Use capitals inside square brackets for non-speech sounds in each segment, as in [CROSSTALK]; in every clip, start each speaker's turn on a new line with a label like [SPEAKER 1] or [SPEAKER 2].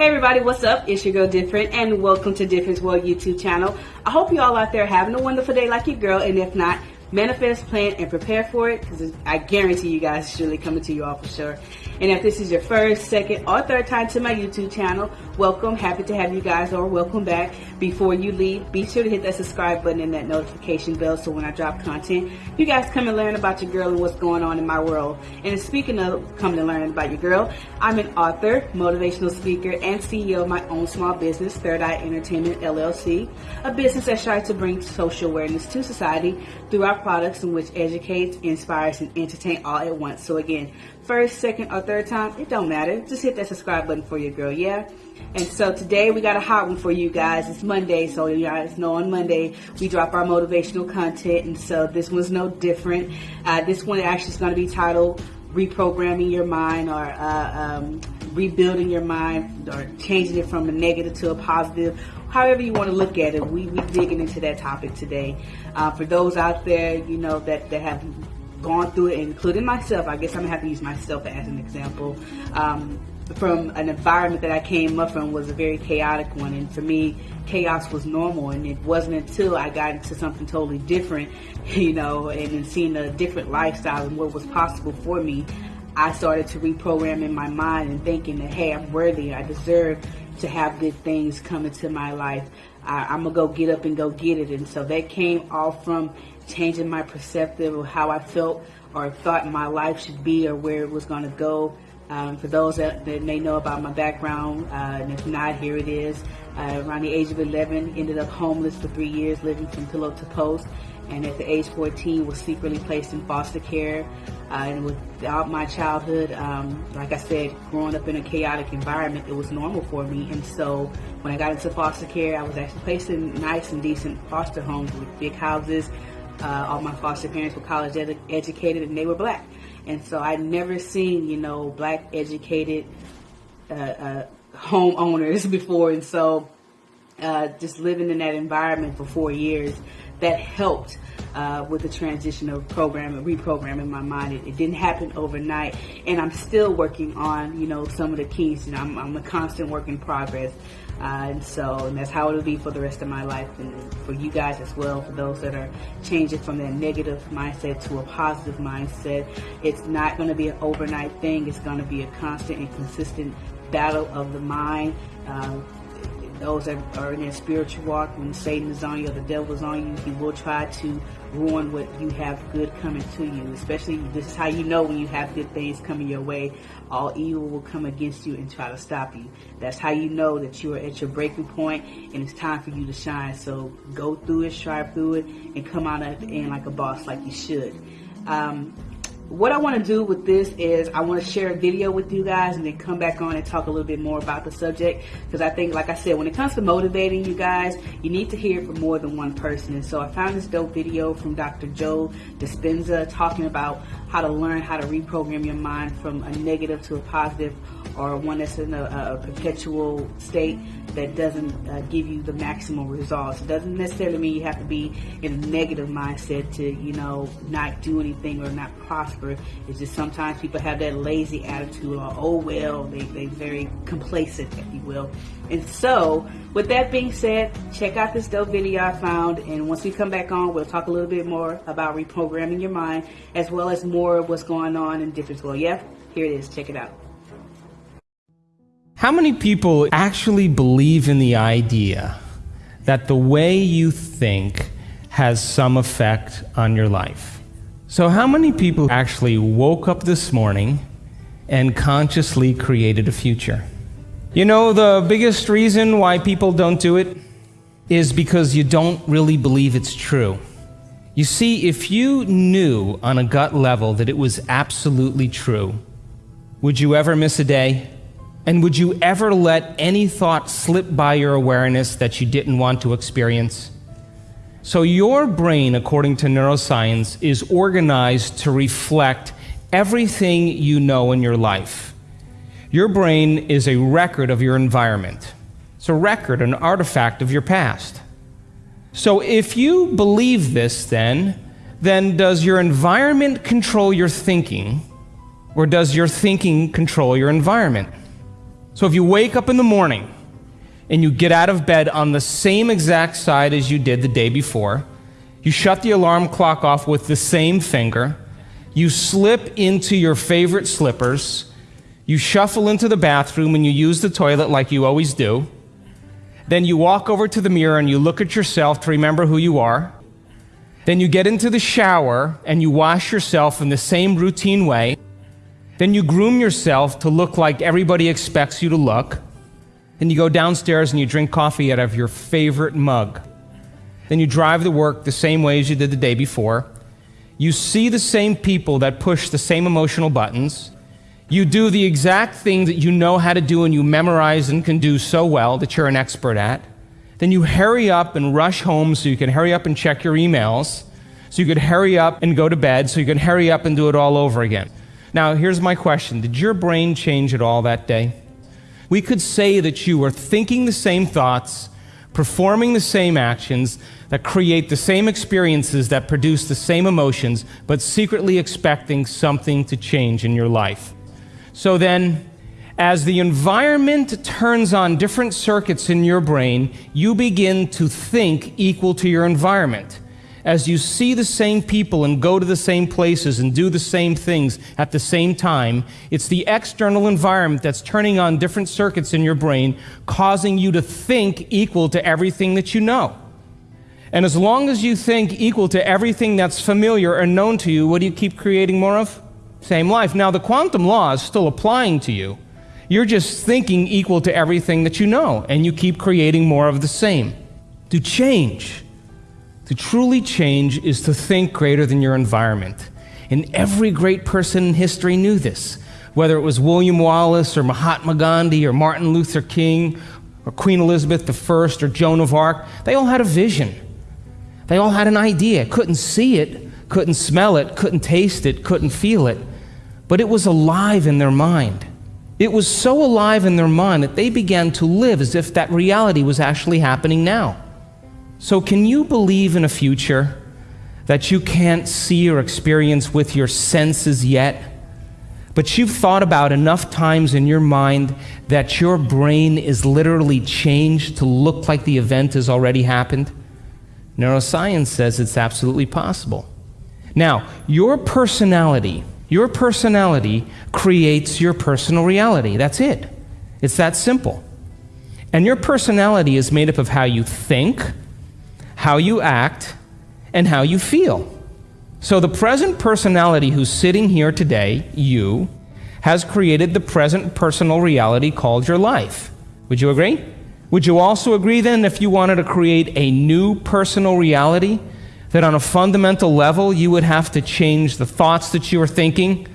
[SPEAKER 1] Hey everybody, what's up? It's your girl Different and welcome to Difference World YouTube channel. I hope you all out there having a wonderful day like your girl and if not, manifest, plan, and prepare for it because I guarantee you guys it's surely coming to you all for sure. And if this is your first, second, or third time to my YouTube channel, welcome. Happy to have you guys or welcome back. Before you leave, be sure to hit that subscribe button and that notification bell so when I drop content, you guys come and learn about your girl and what's going on in my world. And speaking of coming to learn about your girl, I'm an author, motivational speaker, and CEO of my own small business, Third Eye Entertainment LLC, a business that tries to bring social awareness to society through our products in which educates, inspires, and entertain all at once. So again, first, second, or third time, it don't matter. Just hit that subscribe button for your girl, yeah? And so today we got a hot one for you guys. It's Monday, so you guys know on Monday we drop our motivational content, and so this one's no different. Uh, this one actually is going to be titled "Reprogramming Your Mind" or uh, um, "Rebuilding Your Mind" or changing it from a negative to a positive. However you want to look at it, we we digging into that topic today. Uh, for those out there, you know that that have gone through it, including myself. I guess I'm gonna have to use myself as an example. Um, from an environment that I came up from was a very chaotic one, and for me, chaos was normal. And it wasn't until I got into something totally different, [LAUGHS] you know, and then seeing a different lifestyle and what was possible for me, I started to reprogram in my mind and thinking that, hey, I'm worthy. I deserve to have good things come into my life. I, am gonna go get up and go get it. And so that came all from changing my perceptive of how I felt or thought my life should be or where it was gonna go. Um, for those that, that, may know about my background, uh, and if not, here it is. Uh, around the age of 11, ended up homeless for three years, living from pillow to post. And at the age 14, was secretly placed in foster care. Uh, and without my childhood, um, like I said, growing up in a chaotic environment, it was normal for me. And so when I got into foster care, I was actually placed in nice and decent foster homes with big houses. Uh, all my foster parents were college ed- educated and they were black. And so I'd never seen, you know, black educated uh, uh, homeowners [LAUGHS] before. And so uh, just living in that environment for four years, that helped uh, with the transition of programming, reprogramming my mind. It, it, didn't happen overnight, and I'm still working on, you know, some of the keys. You know, I'm, I'm a constant work in progress. Uh, and so, and that's how it'll be for the rest of my life, and for you guys as well. For those that are changing from that negative mindset to a positive mindset, it's not going to be an overnight thing. It's going to be a constant and consistent battle of the mind. Uh, those that are in their spiritual walk, when Satan is on you or the devil is on you, he will try to ruin what you have good coming to you. Especially, this is how you know when you have good things coming your way. All evil will come against you and try to stop you. That's how you know that you are at your breaking point and it's time for you to shine. So go through it, strive through it, and come out at the end like a boss, like you should. Um, what I want to do with this is I want to share a video with you guys and then come back on and talk a little bit more about the subject because I think, like I said, when it comes to motivating you guys, you need to hear from more than one person. And so I found this dope video from Dr. Joe Dispenza talking about how to learn how to reprogram your mind from a negative to a positive or one that's in a, a perpetual state that doesn't uh, give you the maximum results. It doesn't necessarily mean you have to be in a negative mindset to, you know, not do anything or not prosper. It's just sometimes people have that lazy attitude or, oh, well, they, they're very complacent, if you will. And so, with that being said, check out this dope video I found. And once we come back on, we'll talk a little bit more about reprogramming your mind as well as more of what's going on in different world. Yeah, here it is. Check it out.
[SPEAKER 2] How many people actually believe in the idea that the way you think has some effect on your life? So, how many people actually woke up this morning and consciously created a future? You know, the biggest reason why people don't do it is because you don't really believe it's true. You see, if you knew on a gut level that it was absolutely true, would you ever miss a day? And would you ever let any thought slip by your awareness that you didn't want to experience? So, your brain, according to neuroscience, is organized to reflect everything you know in your life. Your brain is a record of your environment, it's a record, an artifact of your past. So, if you believe this, then, then does your environment control your thinking, or does your thinking control your environment? So if you wake up in the morning and you get out of bed on the same exact side as you did the day before, you shut the alarm clock off with the same finger, you slip into your favorite slippers, you shuffle into the bathroom and you use the toilet like you always do. Then you walk over to the mirror and you look at yourself to remember who you are. Then you get into the shower and you wash yourself in the same routine way. Then you groom yourself to look like everybody expects you to look. Then you go downstairs and you drink coffee out of your favorite mug. Then you drive to work the same way as you did the day before. You see the same people that push the same emotional buttons. You do the exact thing that you know how to do and you memorize and can do so well that you're an expert at. Then you hurry up and rush home so you can hurry up and check your emails, so you could hurry up and go to bed, so you can hurry up and do it all over again. Now, here's my question Did your brain change at all that day? We could say that you were thinking the same thoughts, performing the same actions that create the same experiences that produce the same emotions, but secretly expecting something to change in your life. So then, as the environment turns on different circuits in your brain, you begin to think equal to your environment. As you see the same people and go to the same places and do the same things at the same time, it's the external environment that's turning on different circuits in your brain, causing you to think equal to everything that you know. And as long as you think equal to everything that's familiar and known to you, what do you keep creating more of? Same life. Now, the quantum law is still applying to you. You're just thinking equal to everything that you know, and you keep creating more of the same. To change, to truly change, is to think greater than your environment. And every great person in history knew this, whether it was William Wallace or Mahatma Gandhi or Martin Luther King or Queen Elizabeth I or Joan of Arc. They all had a vision. They all had an idea. Couldn't see it, couldn't smell it, couldn't taste it, couldn't feel it but it was alive in their mind. It was so alive in their mind that they began to live as if that reality was actually happening now. So, can you believe in a future that you can't see or experience with your senses yet? But you've thought about enough times in your mind that your brain is literally changed to look like the event has already happened? Neuroscience says it's absolutely possible. Now, your personality your personality creates your personal reality. That's it. It's that simple. And your personality is made up of how you think, how you act, and how you feel. So the present personality who's sitting here today, you, has created the present personal reality called your life. Would you agree? Would you also agree then if you wanted to create a new personal reality that on a fundamental level, you would have to change the thoughts that you are thinking,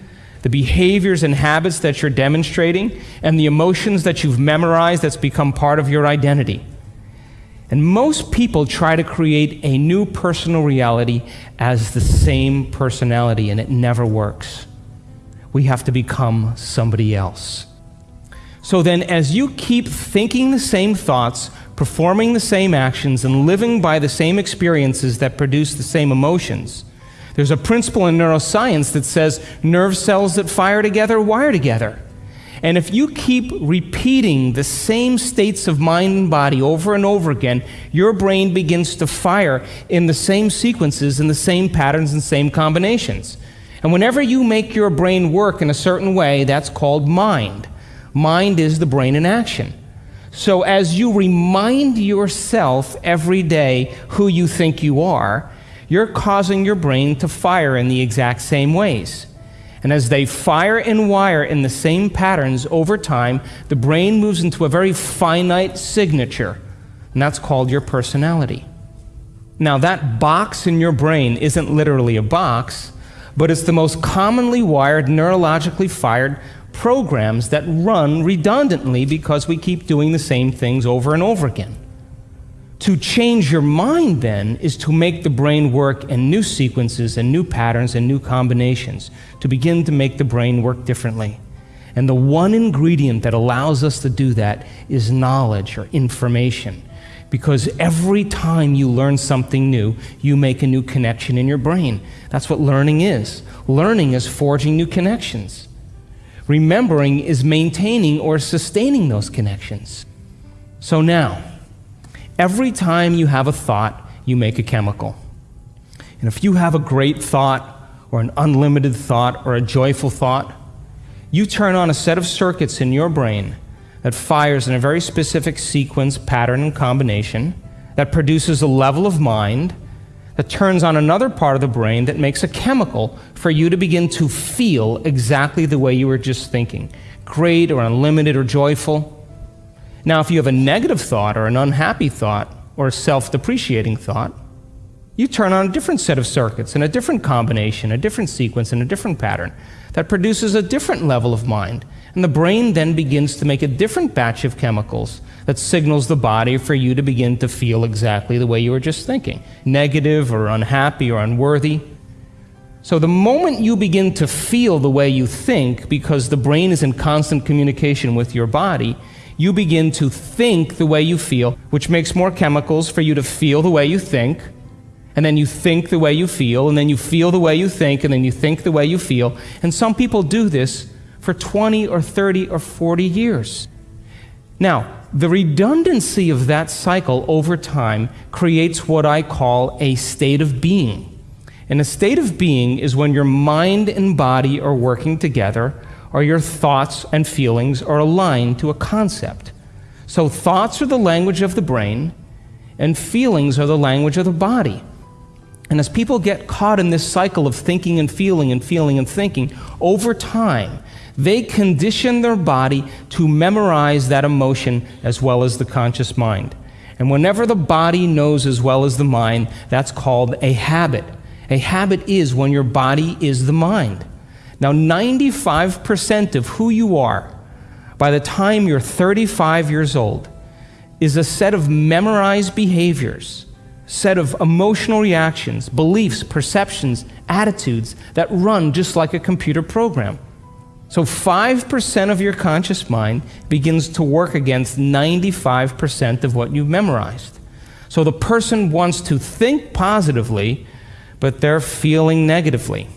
[SPEAKER 2] the behaviors and habits that you're demonstrating, and the emotions that you've memorized that's become part of your identity. And most people try to create a new personal reality as the same personality, and it never works. We have to become somebody else. So then, as you keep thinking the same thoughts, performing the same actions, and living by the same experiences that produce the same emotions. There's a principle in neuroscience that says nerve cells that fire together wire together. And if you keep repeating the same states of mind and body over and over again, your brain begins to fire in the same sequences, in the same patterns, and same combinations. And whenever you make your brain work in a certain way, that's called mind. Mind is the brain in action. So, as you remind yourself every day who you think you are, you're causing your brain to fire in the exact same ways. And as they fire and wire in the same patterns over time, the brain moves into a very finite signature, and that's called your personality. Now, that box in your brain isn't literally a box, but it's the most commonly wired, neurologically fired programs that run redundantly because we keep doing the same things over and over again. To change your mind, then, is to make the brain work in new sequences and new patterns and new combinations, to begin to make the brain work differently. And the one ingredient that allows us to do that is knowledge or information. Because every time you learn something new, you make a new connection in your brain. That's what learning is. Learning is forging new connections. Remembering is maintaining or sustaining those connections. So now, every time you have a thought, you make a chemical. And if you have a great thought, or an unlimited thought, or a joyful thought, you turn on a set of circuits in your brain that fires in a very specific sequence, pattern, and combination that produces a level of mind that turns on another part of the brain that makes a chemical for you to begin to feel exactly the way you were just thinking great or unlimited or joyful. Now, if you have a negative thought or an unhappy thought or a self depreciating thought, you turn on a different set of circuits in a different combination, a different sequence, and a different pattern that produces a different level of mind. And the brain then begins to make a different batch of chemicals that signals the body for you to begin to feel exactly the way you were just thinking negative or unhappy or unworthy. So, the moment you begin to feel the way you think, because the brain is in constant communication with your body, you begin to think the way you feel, which makes more chemicals for you to feel the way you think. And then you think the way you feel, and then you feel the way you think, and then you think the way you feel. And some people do this for 20 or 30 or 40 years. Now, the redundancy of that cycle over time creates what I call a state of being. And a state of being is when your mind and body are working together, or your thoughts and feelings are aligned to a concept. So, thoughts are the language of the brain, and feelings are the language of the body. And as people get caught in this cycle of thinking and feeling and feeling and thinking, over time, they condition their body to memorize that emotion as well as the conscious mind. And whenever the body knows as well as the mind, that's called a habit. A habit is when your body is the mind. Now, 95% of who you are by the time you're 35 years old is a set of memorized behaviors, set of emotional reactions, beliefs, perceptions, attitudes that run just like a computer program. So 5% of your conscious mind begins to work against 95% of what you've memorized. So the person wants to think positively, but they're feeling negatively.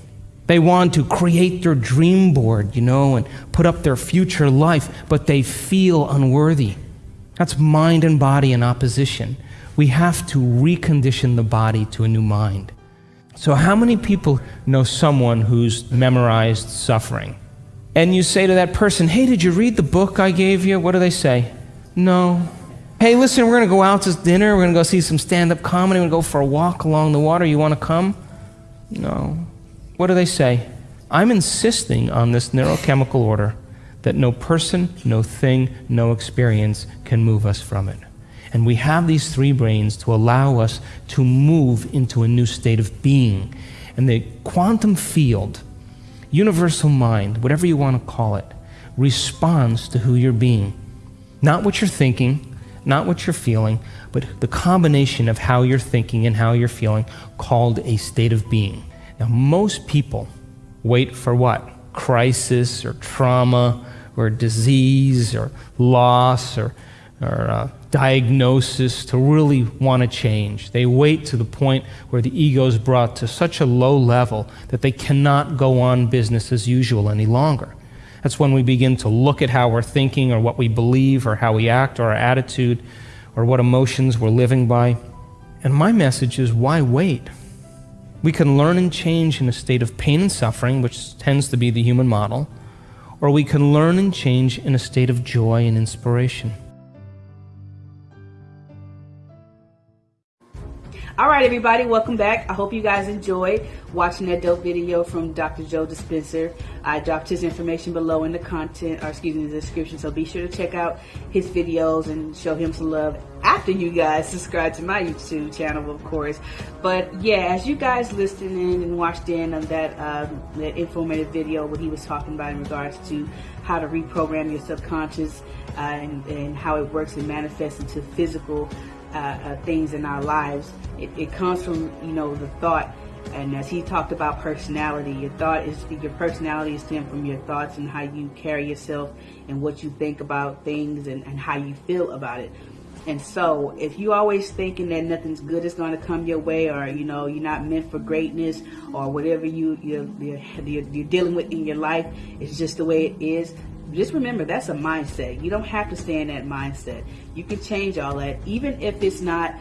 [SPEAKER 2] They want to create their dream board, you know, and put up their future life, but they feel unworthy. That's mind and body in opposition. We have to recondition the body to a new mind. So, how many people know someone who's memorized suffering? and you say to that person, Hey, did you read the book I gave you? What do they say? No. Hey, listen, we're going to go out to dinner. We're going to go see some stand up comedy. We're going to go for a walk along the water. You want to come? No. What do they say? I'm insisting on this neurochemical order that no person, no thing, no experience can move us from it. And we have these three brains to allow us to move into a new state of being. And the quantum field universal mind, whatever you want to call it, responds to who you're being. Not what you're thinking, not what you're feeling, but the combination of how you're thinking and how you're feeling, called a state of being. Now, most people wait for what? Crisis or trauma or disease or loss or, or uh, diagnosis to really want to change. They wait to the point where the ego is brought to such a low level that they cannot go on business as usual any longer. That's when we begin to look at how we're thinking or what we believe or how we act or our attitude or what emotions we're living by. And my message is why wait? We can learn and change in a state of pain and suffering, which tends to be the human model, or we can learn and change in a state of joy and inspiration.
[SPEAKER 1] All right, everybody, welcome back. I hope you guys enjoyed watching that dope video from Dr. Joe Dispenza. I dropped his information below in the content, or excuse me, the description. So be sure to check out his videos and show him some love after you guys [LAUGHS] subscribe to my YouTube channel, of course. But yeah, as you guys listened in and watched in on that um, that informative video, what he was talking about in regards to how to reprogram your subconscious uh, and, and how it works and manifests into physical uh, uh, things in our lives. It, it, comes from you know the thought, and as he talked about personality, your thought is your personality is stemmed from your thoughts and how you carry yourself and what you think about things and, and how you feel about it. And so, if you always thinking that nothing's good is going to come your way, or you know you're not meant for greatness, or whatever you you're, you're, you're dealing with in your life, it's just the way it is. Just remember that's a mindset. You don't have to stay in that mindset. You can change all that, even if it's not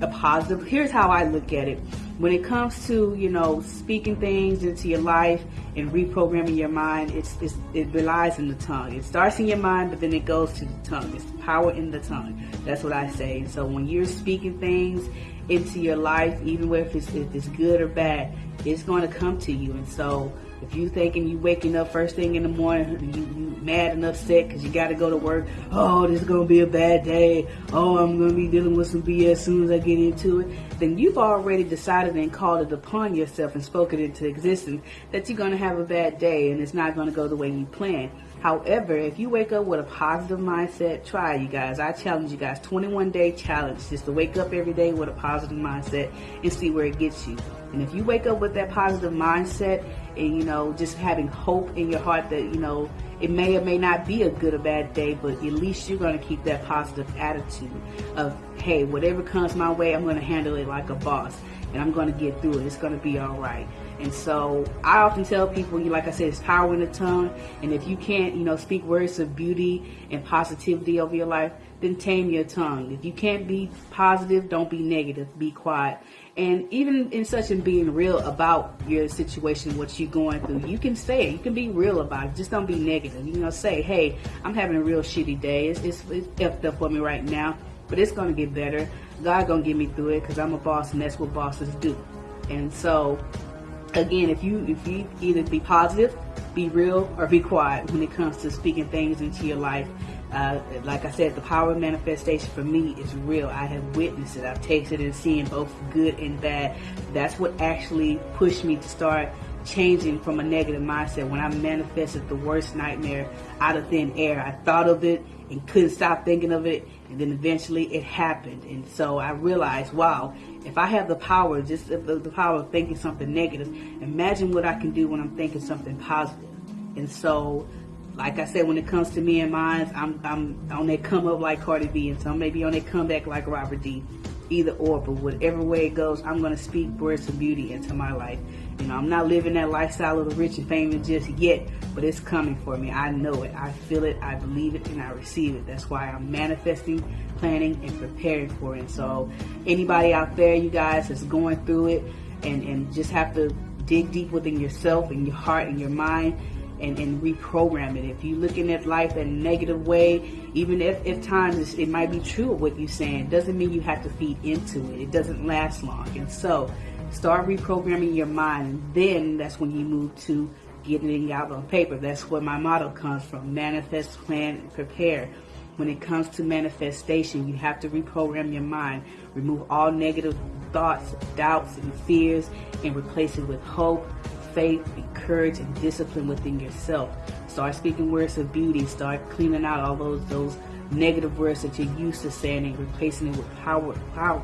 [SPEAKER 1] a positive. Here's how I look at it. When it comes to, you know, speaking things into your life and reprogramming your mind, it's, it's, it relies in the tongue. It starts in your mind, but then it goes to the tongue. It's power in the tongue. That's what I say. So when you're speaking things into your life, even if it's, if it's good or bad, it's going to come to you. And so if you're thinking you waking up first thing in the morning, you, you mad and upset because you got to go to work. Oh, this is gonna be a bad day. Oh, I'm gonna be dealing with some BS as soon as I get into it. Then you've already decided and called it upon yourself and spoken it into existence that you're gonna have a bad day and it's not gonna go the way you plan. However, if you wake up with a positive mindset, try you guys. I challenge you guys 21 day challenge just to wake up every day with a positive mindset and see where it gets you. And if you wake up with that positive mindset and, you know, just having hope in your heart that, you know, it may or may not be a good or bad day, but at least you're going to keep that positive attitude of, hey, whatever comes my way, I'm going to handle it like a boss and I'm going to get through it. It's going to be all right. And so I often tell people, you like I said, it's power in the tongue. And if you can't, you know, speak words of beauty and positivity over your life, then tame your tongue. If you can't be positive, don't be negative. Be quiet. And even in such and being real about your situation, what you're going through, you can say it. You can be real about it. Just don't be negative. You know, say, hey, I'm having a real shitty day. It's, it's, it's effed up for me right now, but it's going to get better. God going to get me through it because I'm a boss and that's what bosses do. And so, again, if you if you either be positive, be real, or be quiet when it comes to speaking things into your life uh, like I said, the power of manifestation for me is real. I have witnessed it. I've tasted it and seen both good and bad. That's what actually pushed me to start changing from a negative mindset. When I manifested the worst nightmare out of thin air, I thought of it and couldn't stop thinking of it. And then eventually it happened. And so I realized, wow, if I have the power, just the, the power of thinking something negative, imagine what I can do when I'm thinking something positive. And so like I said, when it comes to me and mine, I'm, I'm on that come up like Cardi B, and some maybe on that comeback like Robert D. Either or, but whatever way it goes, I'm going to speak words of beauty into my life. You know, I'm not living that lifestyle of the rich and famous just yet, but it's coming for me. I know it. I feel it. I believe it, and I receive it. That's why I'm manifesting, planning, and preparing for it. So, anybody out there, you guys, that's going through it, and and just have to dig deep within yourself and your heart and your mind and, and reprogram it. If you're looking at life in a negative way, even if, if times it might be true of what you're saying, doesn't mean you have to feed into it. It doesn't last long. And so start reprogramming your mind. And then that's when you move to getting it out on paper. That's where my motto comes from. Manifest, plan, and prepare. When it comes to manifestation, you have to reprogram your mind. Remove all negative thoughts, doubts, and fears and replace it with hope, faith, courage, and discipline within yourself. Start speaking words of beauty. Start cleaning out all those those negative words that you're used to saying and replacing it with power, power.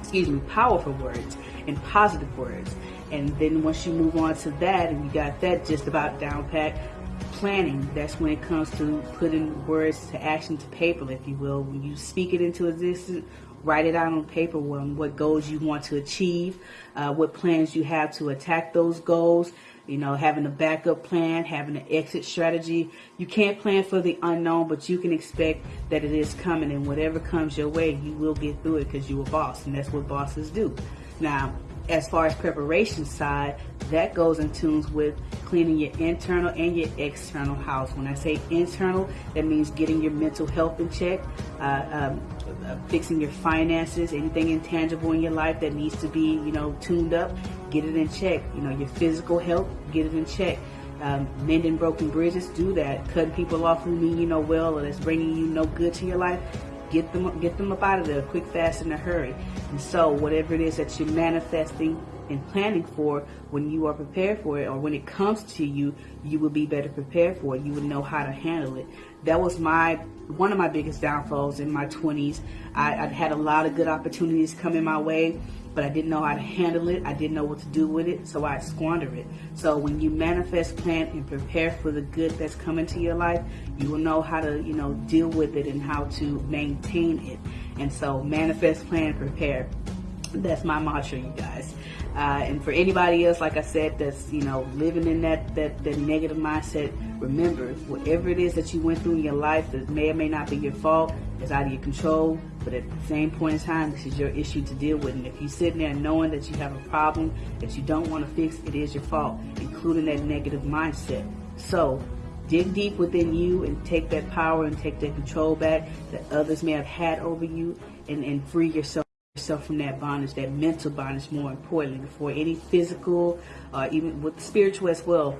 [SPEAKER 1] Excuse me, powerful words and positive words. And then once you move on to that, and you got that just about down pat, planning. That's when it comes to putting words to action to paper, if you will. When you speak it into existence, write it out on paper what goals you want to achieve, uh, what plans you have to attack those goals, you know, having a backup plan, having an exit strategy. You can't plan for the unknown, but you can expect that it is coming and whatever comes your way, you will get through it because you're a boss and that's what bosses do. Now, as far as preparation side, that goes in tunes with cleaning your internal and your external house. When I say internal, that means getting your mental health in check, uh, um, uh, fixing your finances, anything intangible in your life that needs to be, you know, tuned up, get it in check. You know, your physical health, get it in check. Um, mending broken bridges, do that. Cutting people off who mean you know well or that's bringing you no good to your life, get them get them up out of there quick, fast, in a hurry. And so, whatever it is that you're manifesting and planning for, when you are prepared for it, or when it comes to you, you will be better prepared for it. You would know how to handle it. That was my one of my biggest downfalls in my 20s. I, I'd had a lot of good opportunities coming my way but I didn't know how to handle it. I didn't know what to do with it, so I squandered it. So when you manifest, plan, and prepare for the good that's coming to your life, you will know how to, you know, deal with it and how to maintain it. And so manifest, plan, prepare. That's my mantra, you guys. Uh, and for anybody else, like I said, that's you know living in that, that that negative mindset. Remember, whatever it is that you went through in your life that may or may not be your fault, is out of your control. But at the same point in time, this is your issue to deal with. And if you're sitting there knowing that you have a problem that you don't want to fix, it is your fault, including that negative mindset. So dig deep within you and take that power and take that control back that others may have had over you and, and free yourself yourself from that bondage, that mental bondage more importantly, before any physical, uh, even with spiritual as well.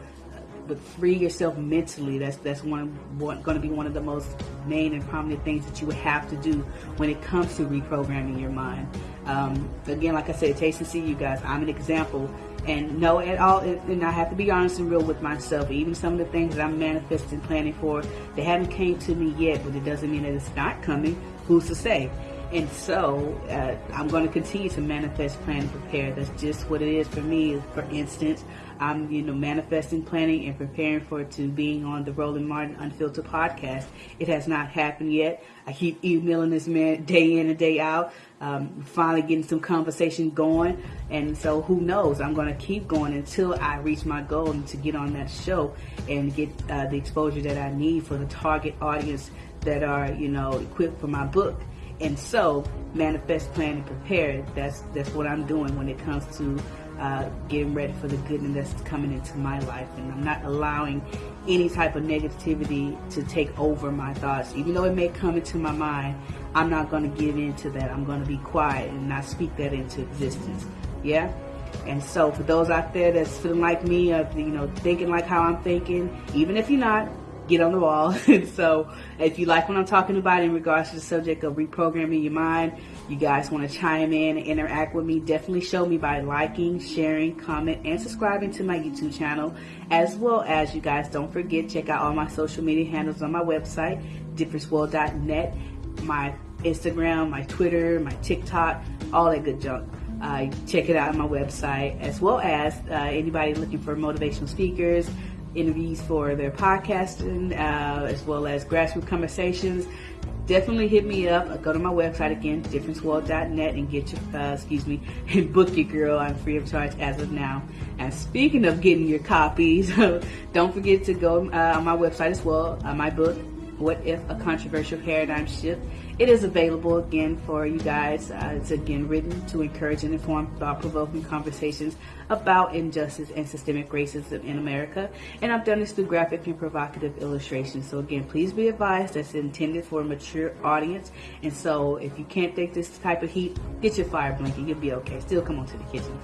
[SPEAKER 1] But free yourself mentally. That's that's one, going to be one of the most main and prominent things that you would have to do when it comes to reprogramming your mind. Um, again, like I said, taste and see, you guys. I'm an example, and know at all. And I have to be honest and real with myself. Even some of the things that I'm manifesting, planning for, they haven't came to me yet, but it doesn't mean that it's not coming. Who's to say? And so uh, I'm going to continue to manifest, plan, and prepare. That's just what it is for me. For instance, I'm you know manifesting, planning, and preparing for to being on the Roland Martin Unfiltered podcast. It has not happened yet. I keep emailing this man day in and day out. Um, finally getting some conversation going, and so who knows? I'm going to keep going until I reach my goal and to get on that show and get uh, the exposure that I need for the target audience that are you know equipped for my book. And so, manifest, plan, and prepare. That's that's what I'm doing when it comes to uh, getting ready for the goodness that's coming into my life. And I'm not allowing any type of negativity to take over my thoughts. Even though it may come into my mind, I'm not going to give in to that. I'm going to be quiet and not speak that into existence. Yeah? And so for those out there that's feeling like me, of you know, thinking like how I'm thinking, even if you're not, get on the wall. [LAUGHS] so if you like what I'm talking about in regards to the subject of reprogramming your mind, you guys want to chime in and interact with me, definitely show me by liking, sharing, comment, and subscribing to my YouTube channel. As well as you guys don't forget, check out all my social media handles on my website, differenceworld.net, my Instagram, my Twitter, my TikTok, all that good junk. Uh, check it out on my website, as well as uh, anybody looking for motivational speakers, interviews for their podcasting, uh, as well as grassroots conversations, definitely hit me up. Go to my website again, differenceworld.net, and get your, uh, excuse me, [LAUGHS] and book your girl. I'm free of charge as of now. And speaking of getting your copies, [LAUGHS] don't forget to go uh, on my website as well. Uh, my book, What If a Controversial Paradigm Shift it is available again for you guys. Uh, it's again written to encourage and inform thought-provoking conversations about injustice and systemic racism in America. And I've done this through graphic and provocative illustrations. So again, please be advised that's intended for a mature audience. And so if you can't take this type of heat, get your fire blanket. You'll be okay. Still come on to the kitchen.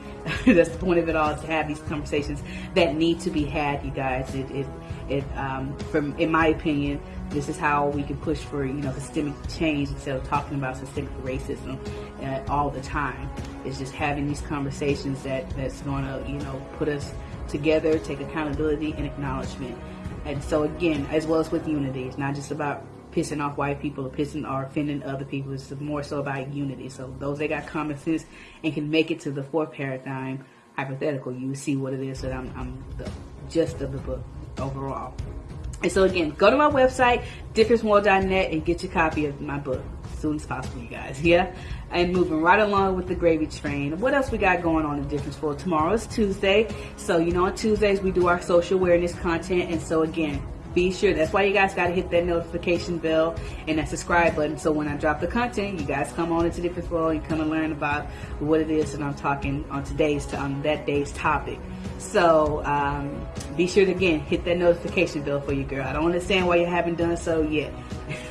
[SPEAKER 1] [LAUGHS] that's the point of it all to have these conversations that need to be had, you guys. It, it, it um, from, in my opinion, this is how we can push for you know systemic change instead of talking about systemic racism uh, all the time. It's just having these conversations that that's going to you know put us together, take accountability and acknowledgement. And so again, as well as with unity, it's not just about pissing off white people or pissing or offending other people. It's more so about unity. So those that got common sense and can make it to the fourth paradigm, hypothetical, you see what it is that I'm, I'm the gist of the book overall. And so again, go to my website, differenceworld.net and get your copy of my book as soon as possible, you guys. Yeah? And moving right along with the gravy train. What else we got going on in Difference World? Tomorrow is Tuesday. So, you know, on Tuesdays we do our social awareness content. And so again, be sure that's why you guys got to hit that notification bell and that subscribe button so when I drop the content you guys come on into Difference world and come and learn about what it is that I'm talking on today's on that day's topic so um, be sure to again hit that notification bell for you girl. I don't understand why you haven't done so yet.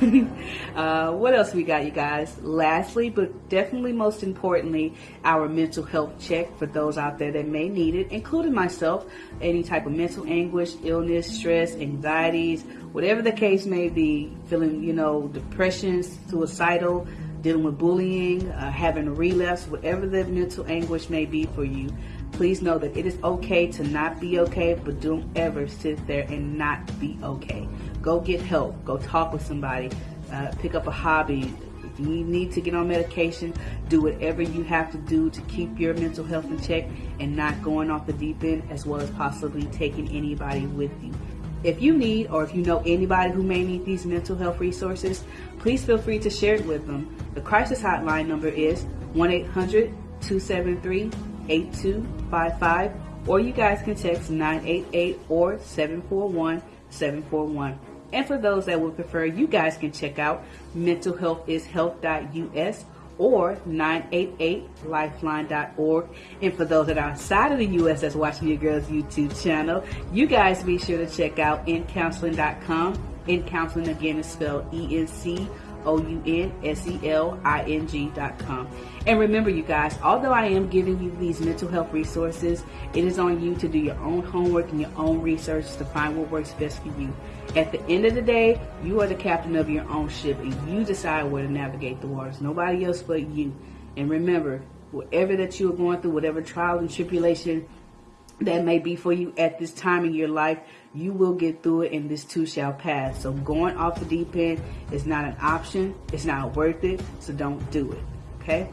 [SPEAKER 1] [LAUGHS] Uh, what else we got you guys? Lastly but definitely most importantly our mental health check for those out there that may need it including myself. Any type of mental anguish illness stress anxieties, whatever the case may be, feeling, you know, depression, suicidal, dealing with bullying, uh, having a relapse, whatever the mental anguish may be for you, please know that it is okay to not be okay, but don't ever sit there and not be okay. Go get help. Go talk with somebody. Uh, pick up a hobby. If you need to get on medication, do whatever you have to do to keep your mental health in check and not going off the deep end, as well as possibly taking anybody with you If you need or if you know anybody who may need these mental health resources, please feel free to share it with them. The crisis hotline number is 1 800 273 8255, or you guys can text 988 or 741 741. And for those that would prefer, you guys can check out mentalhealthishealth.us or 988lifeline.org. And for those that are outside of the U.S. that's watching your girl's YouTube channel, you guys be sure to check out encounseling.com. In counseling again is spelled E-N-C O-U-N-S-E-L-I-N-G dot com. And remember, you guys, although I am giving you these mental health resources, it is on you to do your own homework and your own research to find what works best for you. At the end of the day, you are the captain of your own ship and you decide where to navigate the waters. Nobody else but you. And remember, whatever that you are going through, whatever trial and tribulation that may be for you at this time in your life, you will get through it and this too shall pass. So going off the deep end is not an option. It's not worth it. So don't do it. Okay?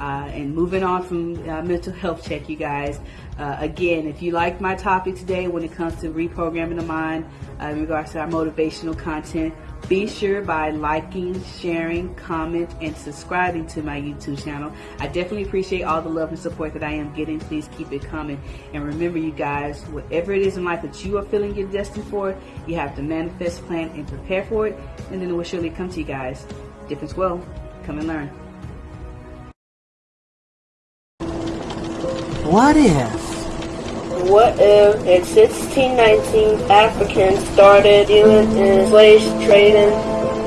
[SPEAKER 1] Uh, and moving on from uh, mental health check, you guys. Uh, again, if you like my topic today when it comes to reprogramming the mind uh, in regards to our motivational content, be sure by liking, sharing, comment, and subscribing to my YouTube channel. I definitely appreciate all the love and support that I am getting. Please keep it coming. And remember, you guys, whatever it is in life that you are feeling you're destined for, you have to manifest, plan, and prepare for it. And then it will surely come to you guys. Difference will. Come and learn.
[SPEAKER 3] What if?
[SPEAKER 4] What if in 1619 Africans started dealing in slave trading?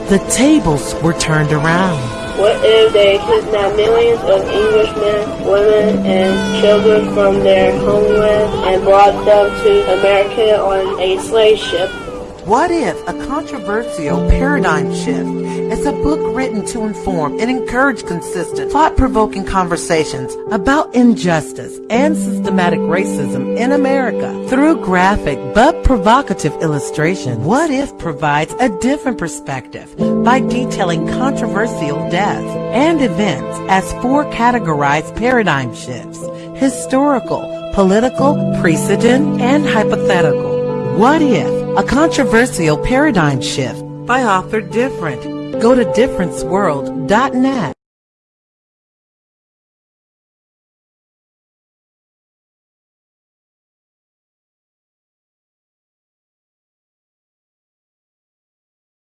[SPEAKER 3] The tables were turned around.
[SPEAKER 4] What if they kidnapped millions of Englishmen, women, and children from their homeland and brought them to America on a slave ship?
[SPEAKER 3] What if a controversial paradigm shift is a book written to inform and encourage consistent, thought-provoking conversations about injustice and systematic racism in America through graphic but provocative illustration? What if provides a different perspective by detailing controversial deaths and events as four categorized paradigm shifts: historical, political, precedent, and hypothetical. What if a controversial paradigm shift by author Different. Go to differenceworld.net